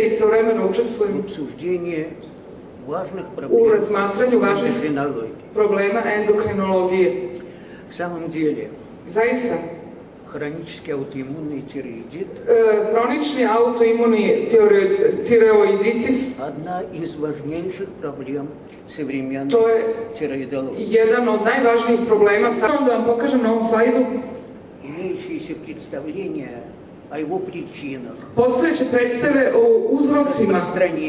Istovremeno важных u razmatranju važnih problema endokrinologije. Zaista, хронический аутоиммунный тиреоидит e, autoimuni tiroid- tireoiditis – одна из важнейших проблем современной to je тиреоидологии. jedan od najvažnijih problema. Samo da vam pokažem na ovom slajdu. Имеющиеся представления о его причинах, Postojeće predstave o uzrocima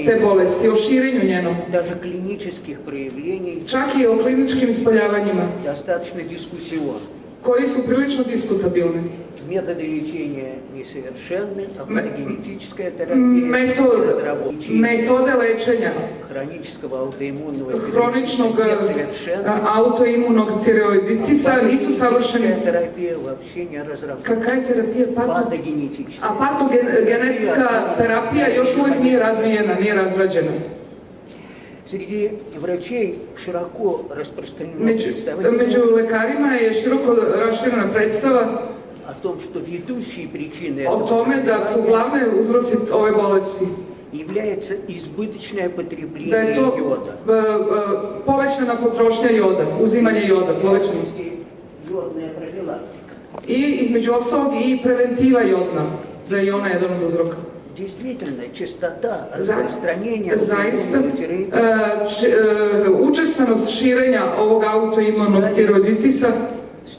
te bolesti, o širenju njenom, даже клинических проявлений čak i o kliničkim ispoljavanjima, достаточно дискуссионны. koji su prilično diskutabilni. Методы лечения несовершенны, а М- генетическая терапия Metod, разработки metode lečenja хронического аутоиммунного hroničnog тиреоидита a, несовершенны. autoimunog tireoiditisa nisu Генетическая savršeni. терапия вообще не разработана. Kakva je terapija? Pato, Патогенетическая. a patogenetska terapija još uvijek nije razvijena, nije razrađena. Среди врачей широко распространено Među, представление među lekarima je široko raširena predstava о том, что ведущей причиной o этого tome da su glavne uzroci ove bolesti. является избыточное Da потребление je to йода. e, e, povećana potrošnja joda, uzimanje joda, povećano. Йодная профилактика. I između ostalog i preventiva jodna, da je i ona jedan od uzroka. Действительно, частота Za- распространения Zaista, аутоиммунного тиреоидита e, č- e, učestanost širenja ovog autoimunog tiroiditisa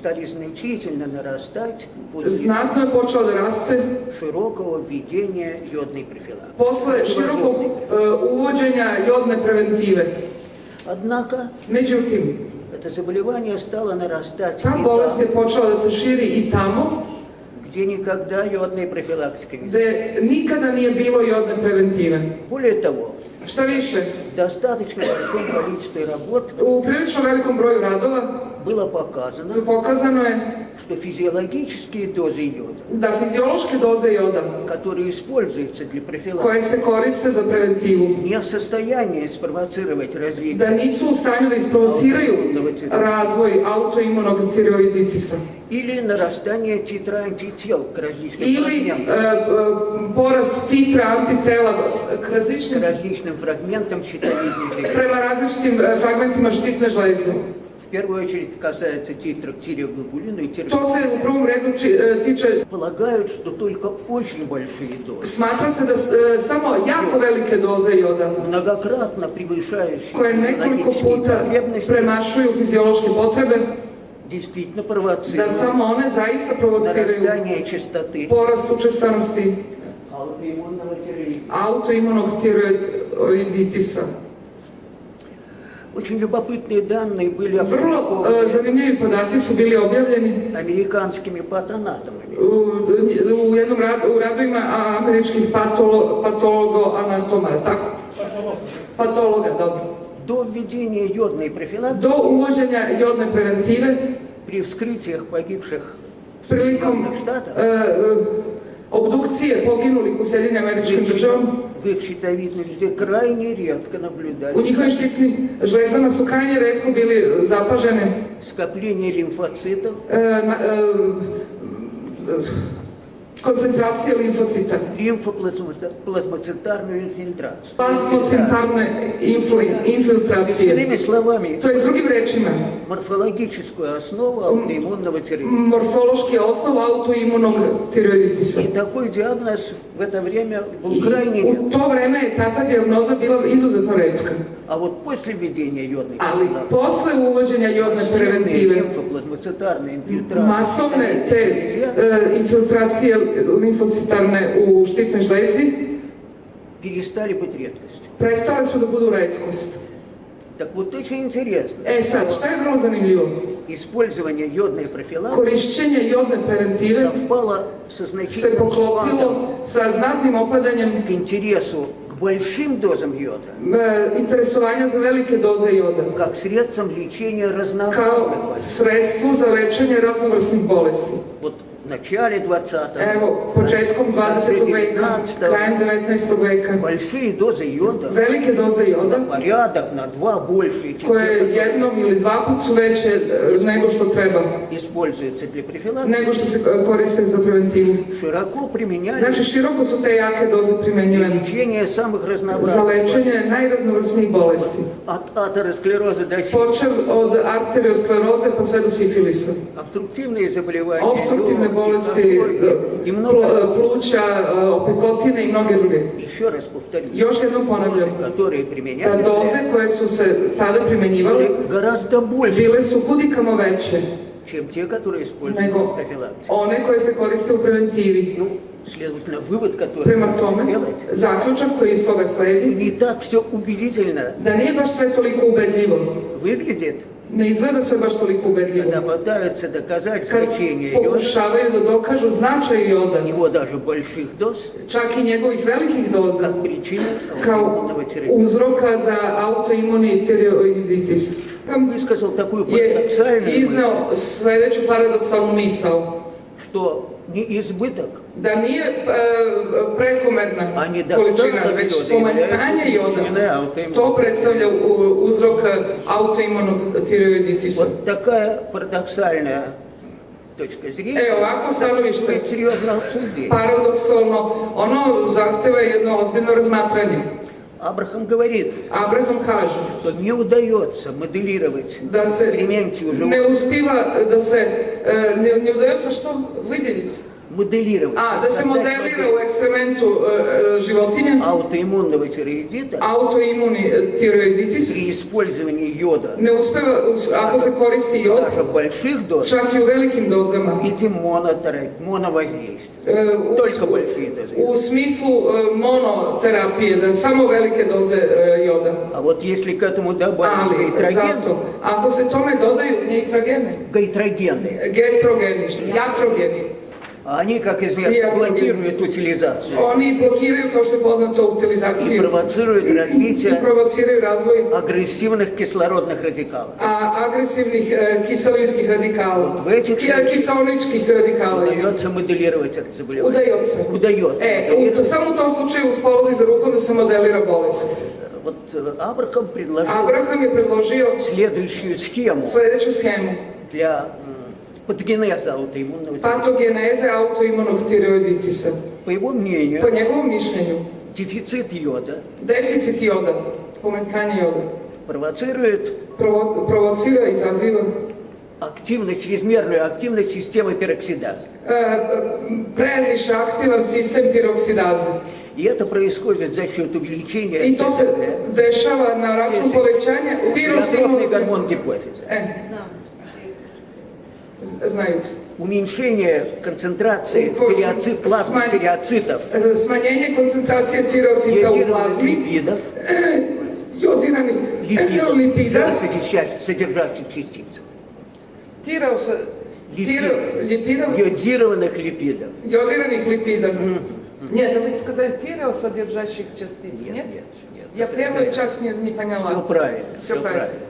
стали значительно нарастать после je počela da raste широкого введения йодной профилактики. širokog e, uvođenja jodne preventive. Однако Međutim, это заболевание стало нарастать и bolest je там, se širi i tamo где никогда йодной профилактики не gde nikada nije bilo jodne preventive. Более того, Šta više, достаточно большом количестве работ. U prilično velikom broju radova было показано, pokazano je что физиологические дозы йода, da fiziološke doze joda которые используются для профилактики, koje se koriste za preventivu, не в состоянии спровоцировать da развитие nisu u stanju da isprovociraju razvoj autoimunog tiroiditisa или нарастание титра антител к различным ili e, фрагментам, e, porast titra antitela k к различным фрагментам щитовидной железы. e, fragmentima štitne žlezde. В первую очередь касается титра к тиреоглобулину и тиреоглобулину. To se u prvom redu či- e, tiče, Полагают, что только очень большие дозы, smatra se da s- e, samo jako velike doze joda, многократно превышающие koje nekoliko физиологические puta потребности, premašuju fiziološke potrebe, действительно da провоцируют samo one zaista provociraju нарастание частоты porast učestanosti аутоиммунного тиреоидита. autoimunog tiroiditisa. Очень любопытные данные были e, опубликованы zanimljivi podaci su bili objavljeni американскими патанатомами. u, jednom radu, u radovima američkih patolo, patologo-anatoma, tako? Patologa, dobro. До введения йодной профилактики Do uvođenja jodne preventive при вскрытиях погибших Sjedinjenih Štata e, e, obdukcije poginulih u Sjedinim američkim их щитовидной железе крайне редко наблюдались njihovim štitnim žlezdama su krajnje redko bili zapažene скопление лимфоцитов e, na, e, концентрација лимфоцита. Лимфоплазмоцентарна инфилтрација. Плазмоцентарна инфилтрација. Другими словами. То е други речима. Морфологическа основа аутоимунного тиреоидита. Морфолошки основа аутоимуног тиреоидитиса. И такој диагноз во это време был крайне... У то време е тата диагноза била изузетно редка. А вот после введения йодной массивные preventive, лимфоплазмоцитарные инфильтрации masovne щитовидной te железы e, infiltracije limfocitarne u štitnoj žlezdi перестали быть prestale su da budu redkost. Так вот очень интересно, E sad, šta je vrlo zanimljivo? использование йодной профилактики Korišćenje jodne preventive совпало со se значительным poklopilo спадом sa znatnim opadanjem к интересу большим дозам йода, e, interesovanja za velike doze joda как средством лечения kao разнообразных болезней. sredstvu za lečenje raznovrsnih bolesti. Вот в начале 20-го, Evo, početkom 20. veka, 19 krajem 19. veka, большие дозы йода, velike doze joda, порядок на два больше, чем koje те, jednom ili dva put su veće e, nego što treba, которые используются для профилактики, nego što se e, koriste za preventivu. широко применяют Znači, široko su te jake doze для primjenjivane лечения самых za разнообразных lečenje najraznovrsnijih bolesti. от атеросклероза до сифилиса, Počev od arterioskleroze pa sve do sifilisa. обструктивные заболевания, Obstruktivne легких, bolesti, и pl- много pluća, e, opekotine i mnoge druge. Еще раз повторю, Još jednom ponavljam, которые da применяли, doze koje su se tada primenjivale были гораздо больше, bile su kudikamo veće чем те, которые используются в nego профилактике. one koje se koriste u preventivi. Ну, следовательно, вывод, который Prema нужно tome, делать, zaključak koji iz toga sledi, не так все убедительно da nije baš sve toliko ubedljivo. выглядит, Ne izgleda sve baš toliko ubedljivo. когда пытаются доказать Kad значение йода, pokušavaju da dokažu značaj joda, его даже больших доз, čak i njegovih velikih doza, как причина kao аутоиммунного тиреоидита. uzroka za autoimuni tireoiditis. Высказал такую Je парадоксальную iznao мысль, sledeću paradoksalnu misao, что не избыток, da nije e, prekomerna a ni količina, dostatak već joda pomanjkanje является joda. причиной аутоиммунного To predstavlja u- uzrok autoimunog tireoiditisa. Вот такая парадоксальная точка зрения E, ovako stanovište, стоит серьезно обсуждение. paradoksalno, ono zahteva jedno ozbiljno razmatranje. Абрахам говорит, Abraham kaže что не удается моделировать в da se эксперименте у ne животных, uspiva da se, e, ne, ne udается što vidjeti. Моделировать, A, da se создать modelira модель u ekskrementu e, e, životinja аутоиммунного autoimuni e, tireoiditis, при использовании йода uspeva, us- ako se koristi jod, даже больших доз čak i u velikim dozama. виде монотерапии, моновоздействия. E, u, Toliko большие u smislu e, monoterapije, da samo velike doze e, joda. А вот если к этому добавить Ali, гайтрогены, zato, ako se tome dodaju neitrogene, гайтрогены, getrogeni, jatrogeni, а они, как известно, блокируют утилизацию oni blokiraju, kao što je poznato, и провоцируют развитие provociraju razvoj агрессивных кислородных радикалов. a, agresivnih e, kiselinskih radikala, В этих kiseoničkih radikala. удается моделировать это заболевание. Удается. U, моделировать. samo u tom slučaju uspolazi za rukom da se modelira bolest. Вот э, Абрахам предложил je predložio следующую схему sledeću schemu. для патогенеза аутоиммунного. Patogeneze autoimunog tireoiditisa. По его мнению, Po njegovom mišljenju, дефицит йода deficit joda, pomanjkanje joda, провоцирует provo- provocira, izaziva активность, чрезмерную активность системы пероксидазы. e, previše aktivan sistem piroksidaze. И это происходит за счет увеличения se dešava na račun povećanja тиреотропный pirostimulativnog... гормон гипофиза. Znaju. Уменьшение концентрации Вот, тиреоцит, плазмы смань- тиреоцитов, Smanjenje koncentracije tireocita u йодированных plazmi, липидов, jodiranih липидов, lipida, содержащих, частиц. tireosa, tiro, lipida, Йодированных липидов. jodiranih lipida. Нет, вы сказали тиреосодержащих частиц, нет? нет, нет. Ja первый час не, не Все поняла. правильно, Все все правильно. правильно.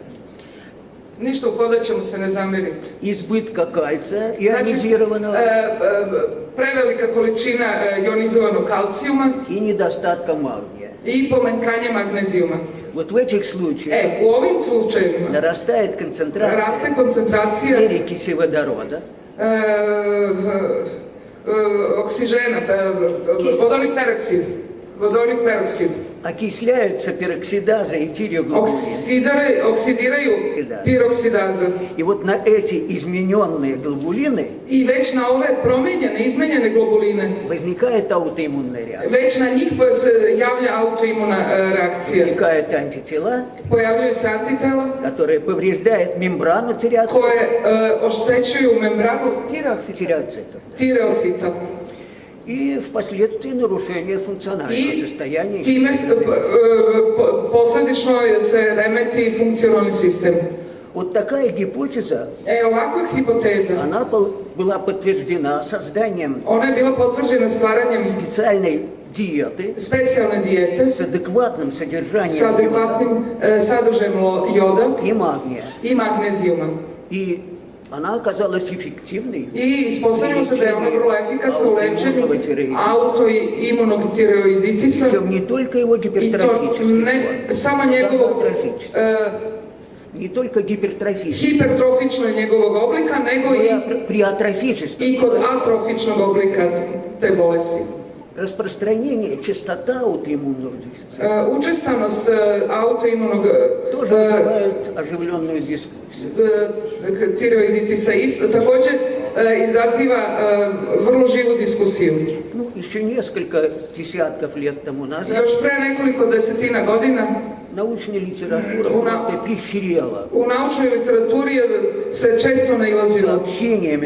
Ништо подаче му се не замерите. Избитка кальца, ионизирано... Значи, превелика количина ионизованog калциума. И недостатка магнија. И поменкање магнезиума. Вот в этих случаях э, у овим случаевима нарастает да концентрация, расте концентрация перекиселодорода, э, э, оксижена, э, водолит пероксид, водолит пероксид. Окисляются пероксидаза и тиреоглобулин. Oksidare, oksidiraju Da. piroksidaza. И вот на эти измененные глобулины I već na ove promenjene, izmenjene globuline, возникает аутоиммунная реакция. njih se javlja autoimuna e, reakcija. Возникают антитела, se antitela которые повреждают мембрану тиреоцитов. koje e, oštećuju membranu Тиреоцит. тиреоцитов. И впоследствии нарушение функционального I состояния. e, po- posledično se remeti funkcionalni sistem. Вот такая гипотеза, E, ovakva hipoteza, она был- была подтверждена созданием bila potvrđena stvaranjem специальной диеты specijalne dijete с адекватным содержанием йода adekvatnim e, sadržajem lo- joda и магния. i magnezijuma. И Она оказалась эффективной. Ono vrlo efikasno u lečenju autoimunotireoiditisa Причем не только его njegovog гипертрофической. e, Не только гипертрофической, hipertrofičnog njegovog oblika, nego и i, при атрофической. i kod atrofičnog oblika te bolesti. Распространение, частота аутоиммунного дефицита E, Učestanost e, autoimunog тоже e, вызывает оживленную дискуссию. također e, izaziva e, vrlo živu diskusiju. Ну, еще несколько десятков лет тому назад Još pre nekoliko desetina godina научни литература, она е серијала. У научна литератури се често наилазила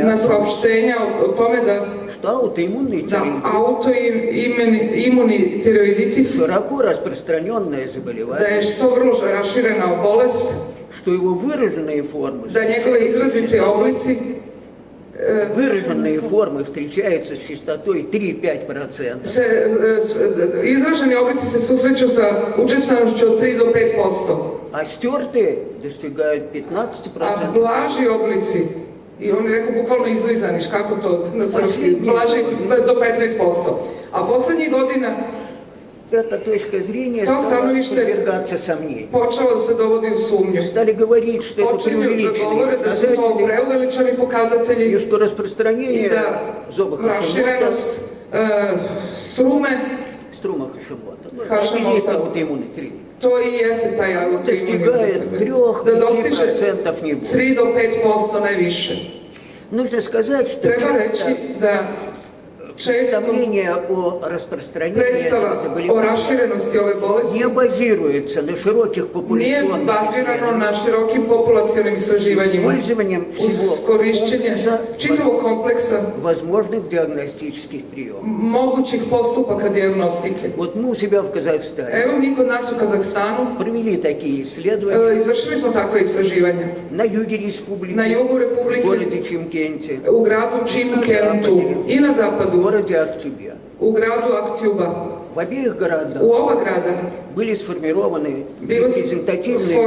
на сообщења о, о томе да што аутоимунни да, аутоимуни тиреоидитис широко распространенное заболевание. Да е што врло расширена болест. Што е во выраженај форми. Да некои изразите облици выраженные формы встречаются с частотой 3-5%, se, e, s- e, izraženi oblici se susreću sa učestanošću od 3 do 5%, а стертые достигают a 15%. blaži oblici, i on je rekao bukvalno izlizaniš, kako to na srpski, blaži do 15%. A poslednjih godina Эта точка зрения То стала подвергаться сомнению. dovodi u sumnju. Стали говорить, что это Počinju da преувеличенные показатели, pokazatelji и что распространение da зоба Хашимота, e, strume, струма Хашимота, Хашимота. аутоиммунный тренинг, taj достигает autoimunni. Da dostiže 3-5% не будет. 3 do 5% najviše. Нужно сказать, что Treba часто da često представление о распространении заболевания raširenosti ove bolesti не базируется на широких популяционных исследованиях, с istraživanjima. использованием всего комплекса возможных диагностических приемов. mogućih postupaka diagnostike. Вот мы у себя в Казахстане. Evo mi kod nas u Kazahstanu провели такие исследования. e, izvršili smo takve istraživanja. на юге республики, Na jugu в Republike, городе Чимкенте, gradu Čimkentu i na в zapadu, городе Актюбе. u gradu Aktjuba. В обеих городах oba grada были сформированы репрезентативные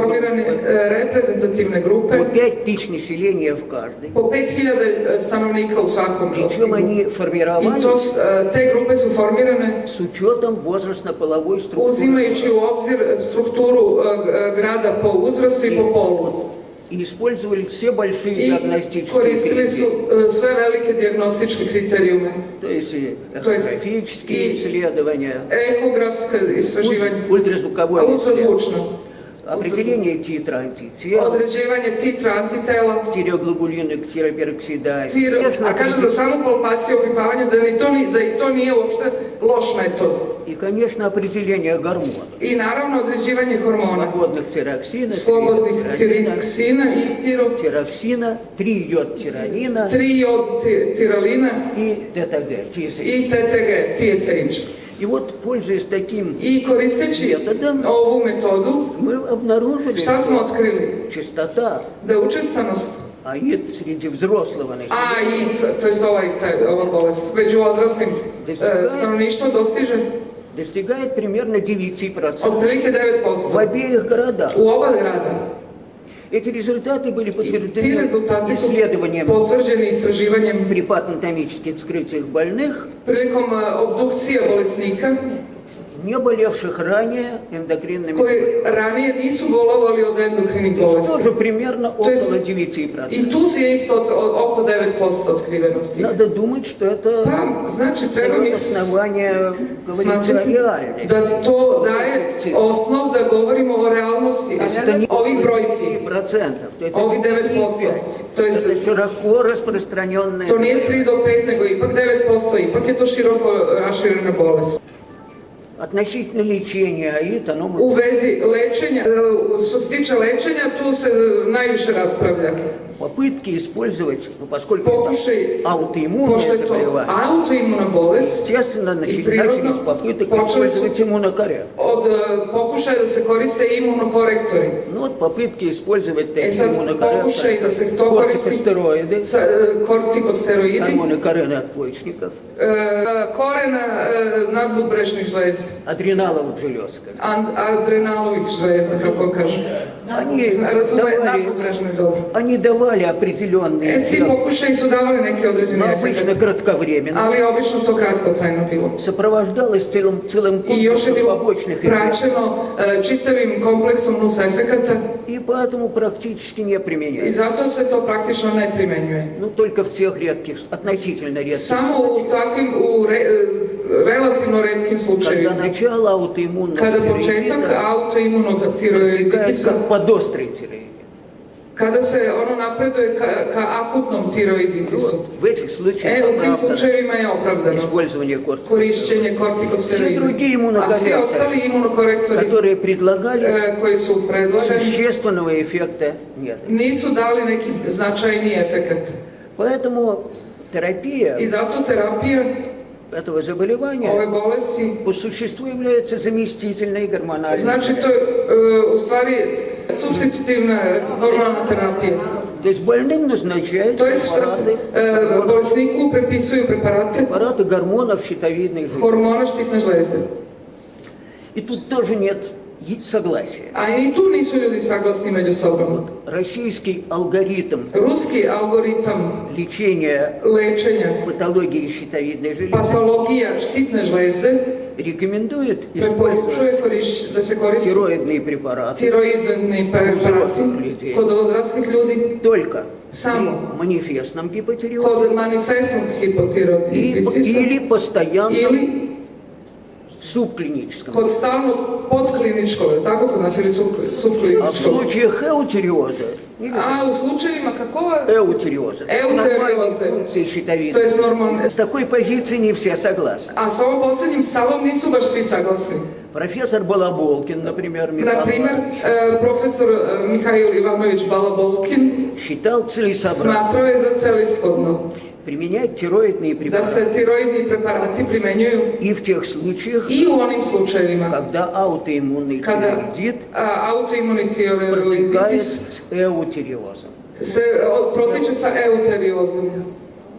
группы e, grupe по 5 тысяч населения в каждой. po 5000 stanovnika u svakom Причем они формировались e, te grupe su formirane с учетом возрастно-половой структуры. u obzir strukturu e, g- grada po uzrastu i po polu. И использовали все большие диагностические критерии. e, sve velike dijagnostičke kriterijume. То есть и То есть эхографические исследования, ультразвуковое a исследование, ultrazvučno. Определение титра антитела, Određivanje titra antitela, тиреоглобулины к тиропероксидазе. tir, Конечно, a kaže za samu palpaciju opipavanja da, ni to, ni, da i to nije uopšte loš metod. И, конечно, определение гормонов. I naravno određivanje hormona, Свободных тироксина, slobodnih тироксина, i tiro, тироксина, 3 йод тиранина ti- tiralina и ТТГ, TSH. i TTG, TSH. И вот, пользуясь таким, koristeći Metodom. ovu metodu, мы обнаружили, šta smo что otkrili? частота Da učestanost АИД среди взрослого населения to je ovaj, taj, ova bolest, među odraslim e, stanovništvom dostiže достигает примерно 9%. otprilike В 9%. обеих городах. U oba grada. Эти результаты были подтверждены исследованием potvrđeni istraživanjem при патанатомических вскрытиях больных, prilikom e, obdukcije bolesnika не болевших ранее эндокринными koji болезнями. ranije nisu bolovali od endokrinih То есть bolesti. тоже примерно То есть- около 9%. I tu se je isto od- od- oko 9% otkrivenosti. Надо думать, что это Pa, znači, treba mi дает основание говорить о реальности. da to daje osnov da govorimo o realnosti, a Это ne не ovih brojki. 9%, то есть Ovi это 9%. 3,5. То есть Это широко распространенное. To nije 3 do 5, nego ipak 9%, ipak je to široko raširena bolest. Относительно лечения АИД, оно e, što se tiče lečenja, tu se najviše raspravlja. Попытки использовать, ну, поскольку je to заболевание, bolest, естественно, начали- начались попыток с- использовать иммунокоррект. od e, pokušaja da se koriste imunokorektori. Ну вот попытки использовать sad, pokušaj da se to koristi кортикостероиды, e, kortikosteroidi, гормоны коры надпочечников, e, korena e, nadbubrežnih žlezi. адреналовых желез. An- adrenalovih žleza, kako kažu. Они давали, они давали определенные E, ti эффекты, pokušaji su davali neke određene но обычно efekte, кратковременно. ali obično to kratkotrajno bilo. Сопровождалось целым, целым bilo побочных эффектов. praćeno e, čitavim kompleksom nus efekata И поэтому практически не применяется. zato se to praktično ne primenjuje. Ну, только в тех редких, относительно редких u takvim, u re- e, relativno redkim когда начало аутоиммунного početak тиреоидита autoimunog протекает tiroiditisa, как подострый kada se ono napreduje ka, ka akutnom tiroiditisu. Вот, в этих случаях E, u tim оправдано slučajevima je opravdano использование korišćenje kortikosteroida. drugi A svi imunokorektori, ostali imunokorektori которые e, koji su predlagani существенного эффекта нет. nisu dali neki značajniji efekat. Поэтому терапия zato terapija этого заболевания по существу является заместительной гормональной to je e, u stvari substitutivna hormonalna terapija. То есть больным назначают To je što se препараты, e, bolesniku prepisuju preparate препараты гормонов щитовидной железы. hormona štitne žlezde. И тут тоже нет и- согласия. A i tu nisu ljudi saglasni među sobom. Российский алгоритм Ruski algoritam лечения lečenja патологии щитовидной железы patologija štitne žlezde рекомендует использовать стероидные препараты preparati kod odraslih ljudi только Само. манифестном гипотиреозе и- hipotiroiditisa или постоянном ili субклиническом. je li tako kod nas ili sub- А в случаях эутериоза A u slučajevima kakova, эутериоза, Эутериоза. функции щитовидной, je normalno, с такой позиции не все согласны. a s ovom posljednjim stavom nisu baš svi saglasni. Профессор Балаболкин, например, Михаил Иванович, e, profesor e, Mihail Ivanović Balabolkin считал целесообразным je za celishodno применять тироидные препараты tiroidni preparati primenjuju и в тех случаях, i u onim slučajevima когда аутоиммунный kada тиреоидит autoimuni протекает с эутериозом. protiče sa euteriozom.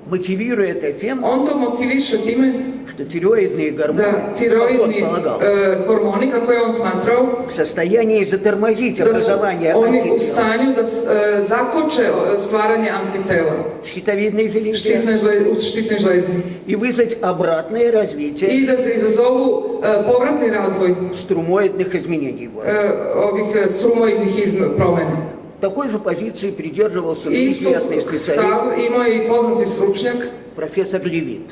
Мотивируя это тем, On to motiviše time что тиреоидные гормоны, как он tiroidni полагал, hormoni, kako je on smatrao, в состоянии затормозить su образование oni u антител stanju da s- e, zakoče e, stvaranje antitela в щитовидной u štitnoj žlezdi и вызвать обратное развитие. I da se izazovu e, povratni razvoj струмоидных изменений. e, ovih e, strumoidnih izm- promjena. Такой же позиции придерживался известный специалист je i poznati stručnjak, профессор Левит.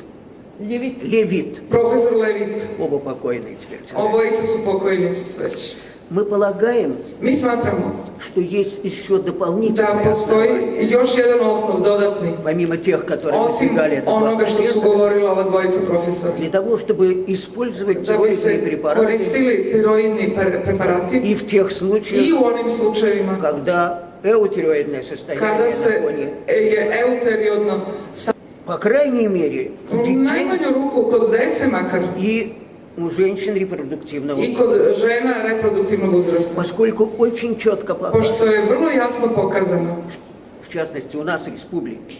Ljevit. Levit, profesor Levit. оба покойные теперь. Obojica su pokojnici sve već. Мы полагаем, Mi smatramo что есть еще дополнительные postoji основания, još jedan osnov dodatni, помимо тех, которые osim достигали этого onoga su профессора, govorila ova dvojica profesora. для того, чтобы использовать bi тироидные препараты koristili tiroidni pre- preparati и в тех случаях, u onim slučajevima когда эутиреоидное kada состояние se на фоне, sta- по крайней мере, у детей и у женщин репродуктивного uzrasta. поскольку очень четко показано, в частности у нас в республике,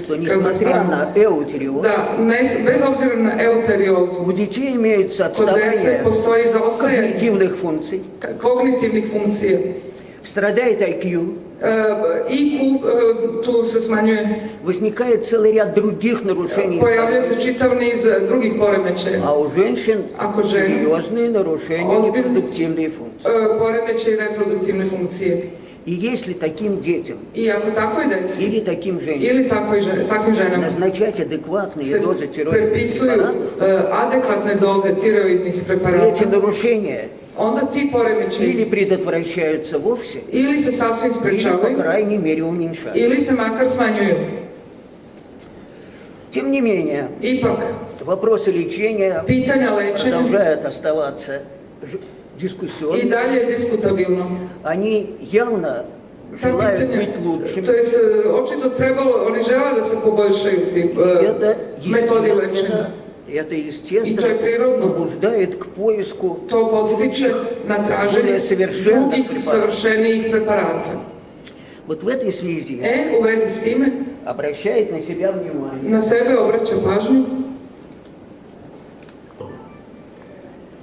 что несмотря на euteriozu, у детей имеется отставание zaostajanje когнитивных функций, страдает IQ, E, e, tu se smanjuje, возникает целый ряд других нарушений, čitav niz e, drugih poremećaja. а у женщин Ako žene, серьезные нарушения Озбин- репродуктивной функции. e, poremećaj reproduktivne funkcije. И если таким детям ako takvoj deci или таким женщинам takvoj žene, takvim ženama назначать адекватные дозы тироидных препаратов, e, adekvatne doze tiroidnih эти нарушения onda ti или предотвращаются вовсе, ili se sasvim или, по sprečavaju, крайней мере, уменьшаются. ili se makar smanjuju. Тем не менее, Ipak, вопросы лечения pitanja продолжают оставаться дискуссионными. dalje je diskutabilno. Они явно желают pitanja, быть лучшими. je se, očito trebalo, e, Это metodi lečenja. естественно, это то естественно побуждает к поиску Bolje savršenih drugih preparata. savršenijih preparata. Вот в этой связи E, u vezi s time, обращает на себя внимание na sebe obraća pažnju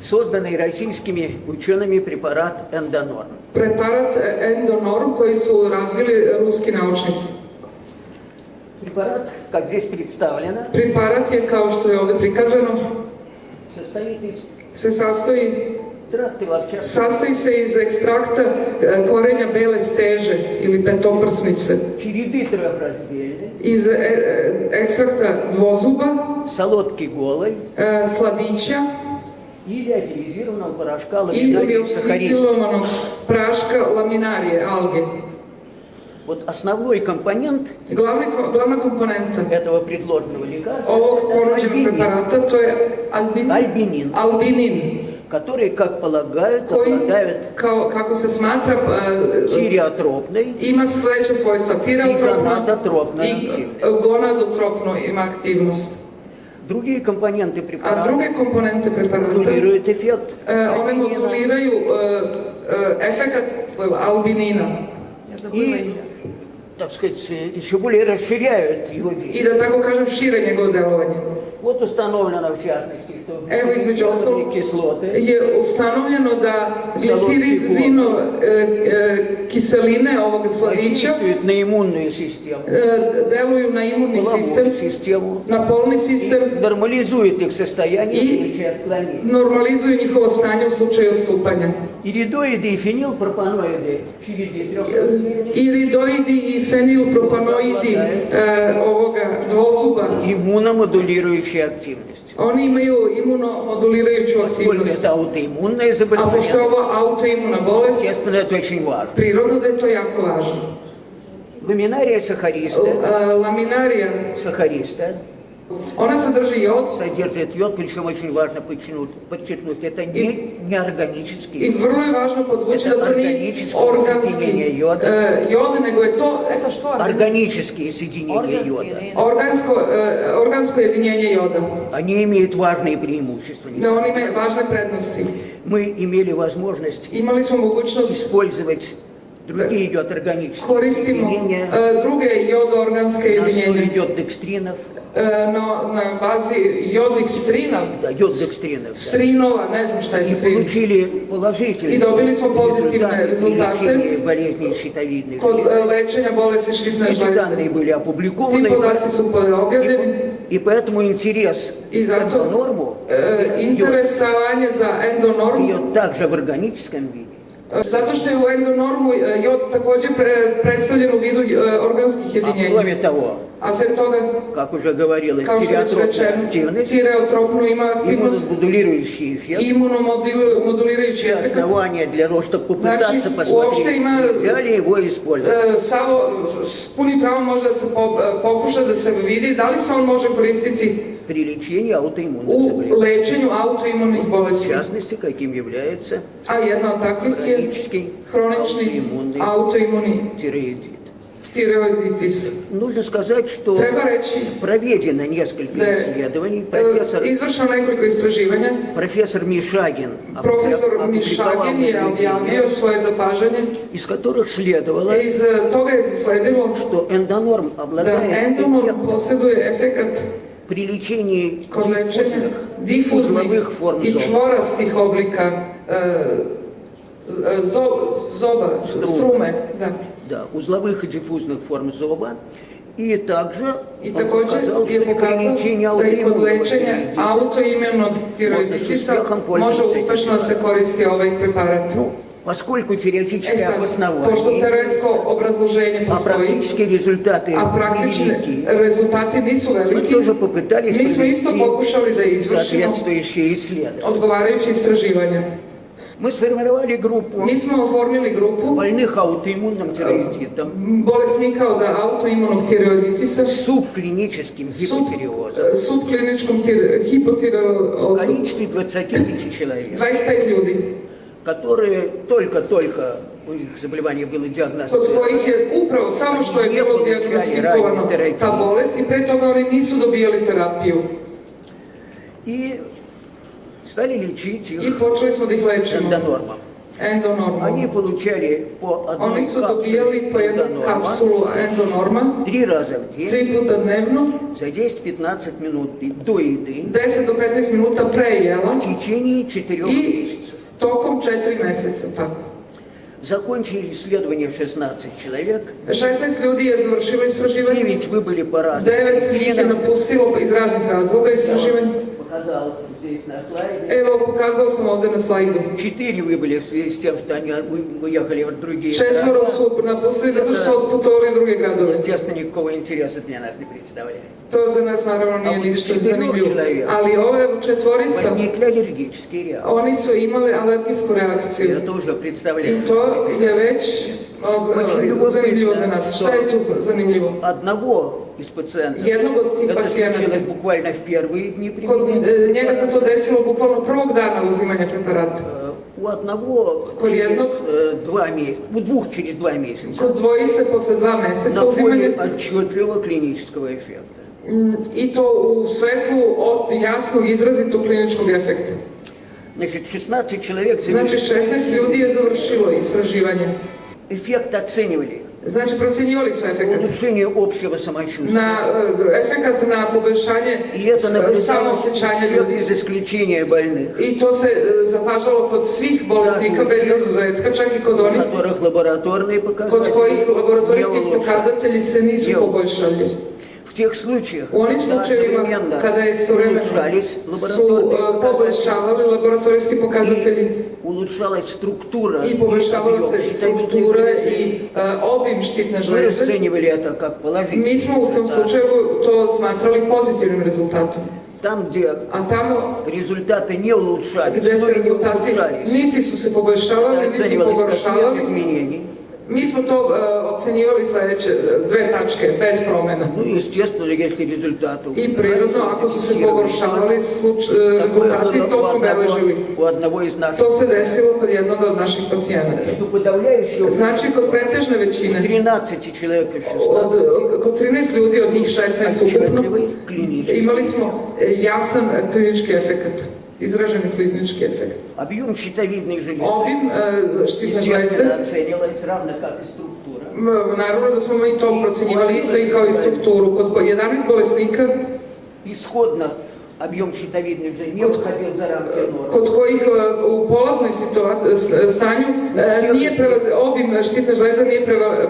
созданный российскими учеными препарат Эндонорм. E, Endonorm koji su razvili ruski naučnici. Препарат, как здесь представлено, Preparat je, kao što je ovdje prikazano, состоит из se sastoji, экстракта клетчатки, sastoji se iz ekstrakta e, korenja bele steže ili petoprsnice, череды трехраздельной, iz e, e, ekstrakta dvozuba, солодки голой e, sladića или афилизированного порошка ili ламинария сахариз. oksifilovanog praška laminarije, alge. Вот основной компонент ko- glavna komponenta этого предложенного лекарства альбинин, Альбинин. albinin который, как полагают, se smatra, e, тиреотропной ima sledeće svojstva, i tireotropna гонадотропной i активности. gonadotropno ima aktivnost. Другие компоненты препарата модулируют эффект e, альбинина e, e, efekat albinina Ja zabavila и. Так сказать, еще более расширяют его действие. da tako kažem šire njegovo delovanje. Вот установлено, в частности, Evo između ostalog je ustanovljeno da glicir iz zino e, e, kiseline ovog sladića e, deluju na imunni sistem, na polni sistem i normalizuju njihovo stanje u slučaju odstupanja. Iridoidi i fenil propanoidi. Iridoidi i fenilpropanoidi ovoga dvozuba. Imunomodulirajuća aktivnost. Oni imaju imunomodulirajuću Поскольку aktivnost. это аутоиммунное A pošto je заболевание, ovo autoimuna bolest, естественно, это очень важно. prirodno da je to jako važno. Ламинария сахариста, Laminarija, сахариста ona sadrži jod содержит йод, причем очень важно подчеркнуть, подчеркнуть это не неорганический. da to nije Organičko organski sjedinjenje joda. e, jod, nego je to Eto što? Органические соединения йода. organsko, e, organsko jedinjenje joda. Они имеют важные преимущества. Da on ima važne prednosti. Мы имели возможность mogućnost использовать другие йод органические koristimo соединения. e, druge jodoorganske На основе jedinjenja. йод декстринов, No, na bazi jodnih strina, да, йод декстринов. да. ne znam šta je И получили положительные И добили smo pozitivne результаты результаты. при лечении болезней щитовидной Kod железы. e, lečenja bolesti šritne Эти данные были опубликованы, и поэтому интерес И к zato, норму e, interesovanje za endonormu ее также в органическом виде. Zato što je u endonormu e, jod također pre- predstavljen u vidu e, organskih А jedinjenja. кроме того, A sve toga, как уже говорилось, тиреотропная активность, tireotropnu ima aktivnost иммуномодулирующий эффект, все efekt. основания для того, чтобы попытаться посмотреть, има- нельзя ли его использовать. E, Savo, s puni pravo može da se po- e, pokuša da se vidi da li при лечении аутоиммунных заболеваний. lečenju autoimunih В bolesti. частности, каким является od takvih je хронический аутоиммунный autoimuni тиреоидит. tireoiditis. Нужно сказать, что проведено несколько je исследований. e, Профессор, nekoliko istraživanja. профессор Мишагин опубликовал Mišagin je objavio svoje zapažanje из которых следовало, Iz e, toga je sledilo что эндонорм обладает endomorf эффектом при лечении диффузных форм зоба. čvorastih oblika e, e, zo- zoba, Strume. strume. Da. Да, узловых и диффузных форм зоба. И также I он показал, что при лечении аутоиммунного da se этим koristi ovaj preparat. Ну, поскольку pošto обоснование, а практические результаты a praktični велики, rezultati nisu мы тоже попытались провести pokušali da izvršimo соответствующие исследования. odgovarajuće istraživanja. Мы сформировали группу smo oformili grupu больных аутоиммунным тиреоидитом od autoimunog tiroiditisa с субклиническим гипотиреозом subkliničkom tir, в hipotireozom. количестве 25 человек, 25 ljudi, которые только-только у них заболевание было kod диагностировано. kojih je upravo samo što je bilo diagnostikovano ta bolest i pre toga oni nisu dobijali terapiju. И стали лечить их počeli smo da ih. Они получали по одной po jednu Эндонорма три раза в день tri puta dnevno, за 10-15 минут до еды 10 do 15 minuta pre jela в течение четырех месяцев. Tokom 4 meseca. Tako. Закончили исследование 16 человек, 16 ljudi je završilo istraživanje, 9 выбыли по разным 9 njih je причинам. napustilo iz raznih razloga istraživanje. Показал здесь на слайде. Pokazao sam ovde na slajdu. Четыре выбыли в связи с тем, что они уехали в другие города. zato što su otputovali u druge gradove. Естественно, никакого интереса для нас не представляет. To za nas naravno nije ništa zanimljivo. Ali ove četvorica, Возникли аллергические реакции. oni su imali alergijsku reakciju. I to je već od, Очень e, любопытно, zanimljivo za nas. Šta je tu za- zanimljivo? Одного из пациентов Jednog od tih это случилось буквально в первые дни применения. e, njega se to desilo bukvalno prvog dana uzimanja preparata. Э, У одного через э, два месяца, у двух через два месяца Kod dvojice dva meseca на uzimanja отчетливого клинического эффекта. mm, to u svetlu o- jasnog izrazitog kliničkog efekta. Значит, 16 человек завершили. 16 ljudi je završilo istraživanje. Эффект оценивали. Znači procjenjivali su efekat. Улучшение общего самочувствия. E, efekat na poboljšanje И это наблюдалось всех ljudi. без исключения больных, e, zapažalo kod svih bolesnika Da, bez znači- izuzetka, čak i kod у onih которых лабораторные показатели poboljšali. В тех случаях, onim когда slučajevima kada je istovremeno su poboljšavali laboratorijski pokazatelji и улучшалась структура и poboljšavala объем obim štitne мы расценивали это как положительный mi smo u tom результат. slučaju to smatrali pozitivnim rezultatom. Там, где A tamo результаты не улучшались, se и не улучшались, это niti оценивались как нет pogoršavali, изменений. Mi smo to e, ocjenjivali ocenjivali sljedeće e, dve tačke, bez promjena. I prirodno, ako su se pogoršavali e, rezultati, to smo beležili. To se desilo kod jednog od naših pacijenata. Znači, kod pretežne većine, kod 13 ljudi, od njih 16 ukupno, imali smo jasan klinički efekt izraženi klinički efekt. Объем щитовидной железы, Obim e, štitne естественно, žlezde, оценивается равно как и структура. m, naravno da smo mi to procenjivali isto i kao i strukturu. Kod 11 bolesnika, Исходно объем щитовидной железы не выходил за рамки нормы. kod kojih e, u polaznoj situaciji, s- stanju e, nije prevaz, obim štitne žlezde nije preva, e,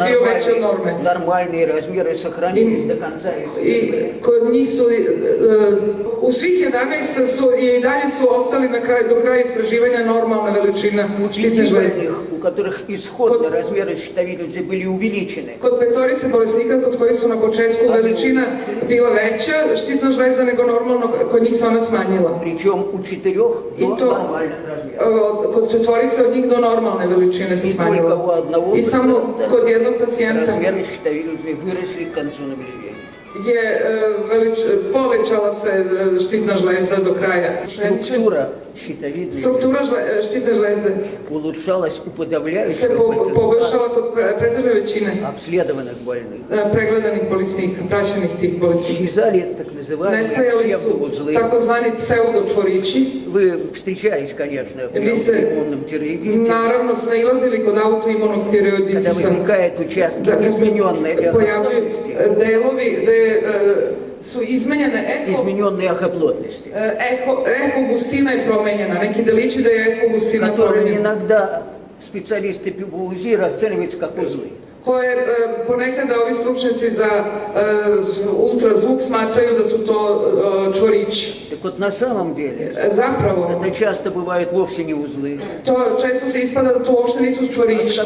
bio veći od norme. Нормальные, нормальные размеры сохранились И- до конца I исследования. kod njih su, e, u svih 11 su, i dalje su ostali na kraju, do kraja istraživanja normalna veličina У štitne пяти žlezde. больных, у Которых исходно Кот- размеры щитовидной были увеличены, Kod petorice bolesnika kod kojih su na početku veličina bila veća štitna žlezda nego normalno, kod njih se ona smanjila. причем у четырех И до то- нормальных E, размеров. od- Kod četvorice od njih do normalne veličine se И только у одного I samo пациента kod jednog pacijenta размеры щитовидной выросли к концу наблюдения. Je e, velič, povećala se e, štitna žlezda do kraja. Структура щитовидной Struktura žle- štitne žlezde улучшалась у se подавляющего большинства pogoršala kod pre- pretežne većine обследованных больных. e, pregledanih bolesnika, praćenih tih bolesnika. Исчезали так называемые Nestajali su takozvani pseudočvorići. Вы встречались, конечно, в Ви сте- иммунном тиреоидите, Naravno su nailazili kod autoimunog когда tireoiditisa. участки Da kad se измененной эхоплотности. e, delovi e, su izmenjene eho, Измененной эхоплотности, e, eho, eho gustina je promenjena, neki delići da je eho gustina promenjena, иногда специалисты УЗИ расценивают как узлы. koje e, ponekada ovi stručnjaci za e, ultrazvuk smatraju da su to e, čvorići. Так вот, на самом деле, E, Zapravo, это часто бывают вовсе не узлы, to često se ispada da to uopšte nisu а čvorići,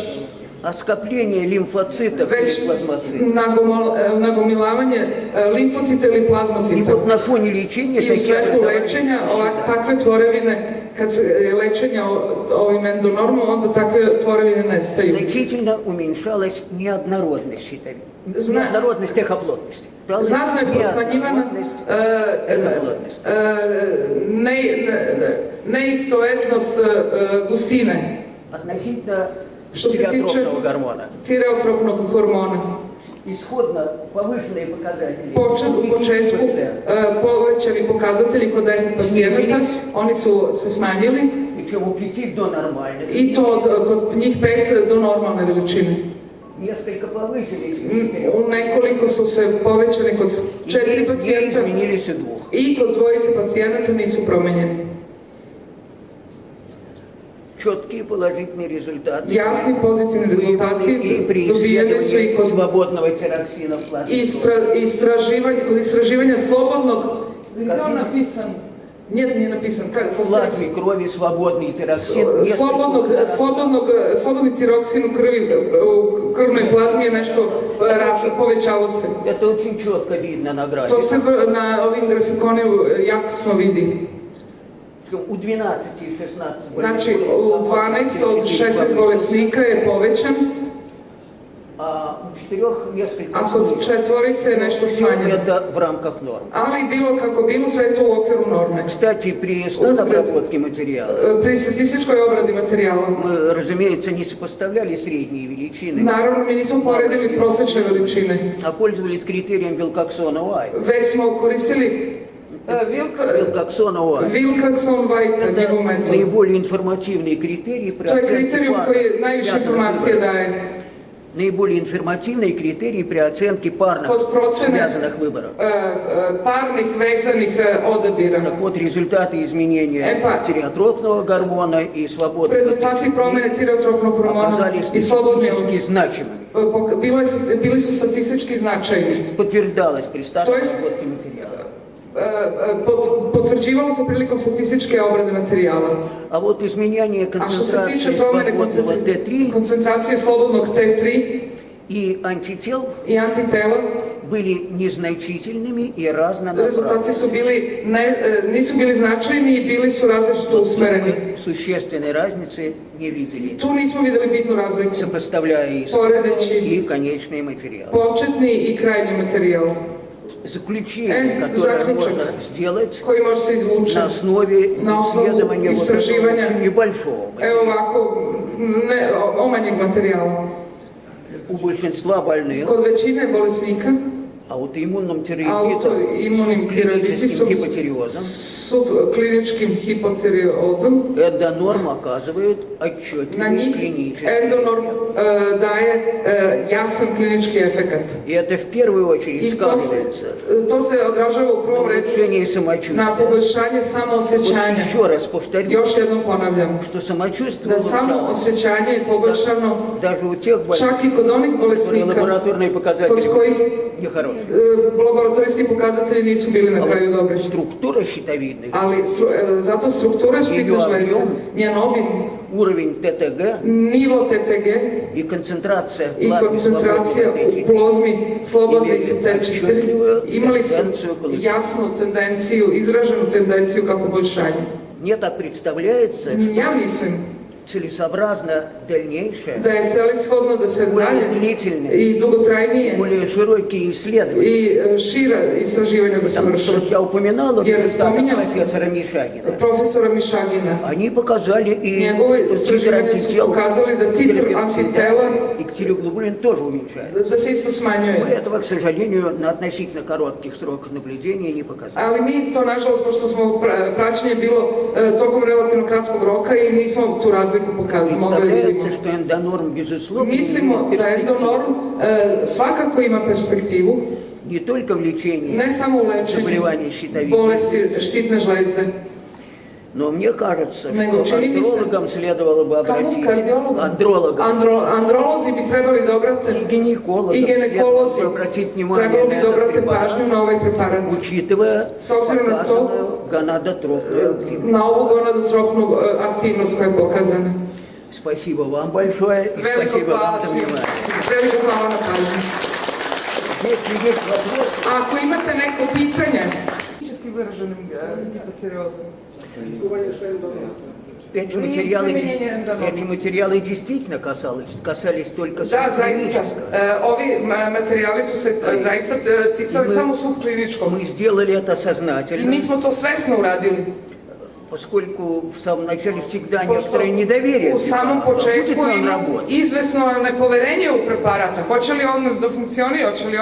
а скопление лимфоцитов već или плазмоцитов. nagomol- e, nagomilavanje e, limfocita ili И вот на фоне лечения svetlu образования lečenja ovak, исчезают. takve tvorevine, kad je o- ovim endonormom, onda takve tvorevine nestaju. Значительно уменьшалась неоднородность щитовидной, Зна- неоднородность эхоплотности. Правда? Znatno je smanjivana Неоднородность эхоплотности. ne, ne, neistovetnost e, gustine, Относительно Što se tiče tireotropnog hormona, ishodna, povišeni pokazatelji. Počet, u početku e, povećani pokazatelji kod 10 pacijenata, oni su se smanjili. I to kod njih 5 do normalne veličine. Mm, u nekoliko su se povećani kod četiri pacijenta. i kod dvojice pacijenata nisu promenjeni. Четкие положительные результаты. Jasni pozitivni rezultati И при исследовании свободного тироксина в плазме. kod istraživanja slobodnog, gdje je on napisan? Nije, nije napisan, kako? В плазме крови свободный тироксин. u krvi, u krvnoj plazmi je nešto e, raslo, povećalo se. Это очень четко видно на графике. se v- na ovim grafikonima jasno vidi. У 12 и 16 Znači, болезней u 12 od повысились 16 bolesnika je povećan, а у четырех несколько a kod снизилось. četvorice je nešto Всё smanjeno. это в рамках норм. Ali bilo kako bilo, sve je to u okviru norme. Кстати, при обработке материала E, Pri statističkoj obradi materijala, мы, разумеется, не сопоставляли средние величины, naravno mi nismo poredili prosječne veličine, а пользовались критерием Вилкоксона Y. već smo koristili White, njegov Это metod. наиболее оценке kriterijum пар, koji najviše связанных informacije выборов. daje. Наиболее информативный критерий при оценке парных связанных выборов. e, e, parnih vezanih e, odabira. Так вот, результаты изменения Эпа. тиреотропного гормона и свободного Rezultati promjene tireotropnog hormona оказались slobodne статистически значимыми. bili su statistički značajni. Подтверждалось при То есть- Potvrđivalo se prilikom statističke obrade materijala. А вот изменение концентрации свободного koncentra- Т3 koncentracije slobodnog T3 и антител i antitela, были незначительными и разнонаправленными. su bili, ne, e, nisu bili značajni i bili su različito usmereni. Мы существенной разницы не видели, Tu nismo vidjeli bitnu razliku. сопоставляя и и конечные материалы. početni i krajnji materijal Заключение, Э, которое можно сделать koji može se izvući. на основе исследования вот очень небольшого Evo материала. ovako, ne, o- omanjeg materijala. У большинства больных Kod većine bolesnika аутоиммунным тиреоидитом, autoimunim tiroiditisom, субклиническим гипотиреозом, subkliničkim hipotireozom, эндонорм оказывает отчетливый njih клинический endonorm эффект. e, daje e, jasan klinički efekat. И это в первую очередь se, сказывается to se odražava u на prvom redu улучшении na самочувствия. poboljšanje Вот еще раз повторю, Još jednom ponavljam, что самочувствие улучшалось samoosjećanje je poboljšano даже у тех больных, которые bolesnika лабораторные показатели нехорошие. E, laboratorijski pokazatelji nisu bili na А kraju вот dobri. структура щитовидных, Ali stru- e, zato struktura štitne žlezde, njen obim, уровень ТТГ nivo TTG и концентрация в i плазме koncentracija свободных u plozmi slobodnih Imaju T4 отчетливую imali su tendenciju količine. jasnu tendenciju, izraženu tendenciju ka poboljšanju. Мне так представляется, что Ja mislim целесообразно дальнейшее, da je celishodno da se более i dugotrajnije более широкие исследования. istraživanja da se Потому что vrše. вот я упоминала Я профессора Мишагина. Profesora Mišagina. Они показали и что титр антител da titr терапевтида antitela и ксилоглобулин тоже уменьшается. se isto Мы этого, к сожалению, на относительно коротких сроках наблюдения не показали. Mi to, nažalost, pošto smo pra- praćenje bilo tokom relativno kratkog roka i nismo tu razliku vidimo. Представляется, что эндонорм, безусловно, Mislimo имеет da перспективу endonorm e, svakako ima perspektivu, не только в лечении samo u lečenju заболеваний щитовидной, štitne žlezde. Но мне кажется, Nego что андрологам следовало бы Kamo обратить, kardiologom? андрологам androlozi bi trebali da obrate и гинекологам ginekolozi следовало бы обратить внимание на этот препарат, na ovaj preparat. учитывая показанную гонадотропную активность. ovu gonadotropnu e, aktivnost koja je pokazana. Спасибо вам большое и Veliko спасибо вам за внимание. Hvala na pažnju. Если есть вопросы, Ako imate neko pitanje, Физически выраженным э, гипотереозом. Эти материалы, эти материалы действительно касались, касались только e, zaista e, ticali Mi- samo subkliničkog. Мы сделали это сознательно. mi smo to svesno uradili. поскольку в самом начале всегда Pošto некоторое недоверие. U samom Будет početku ли он ima работать? izvesno nepoverenje u preparat. Hoće li on da funkcionira, hoće li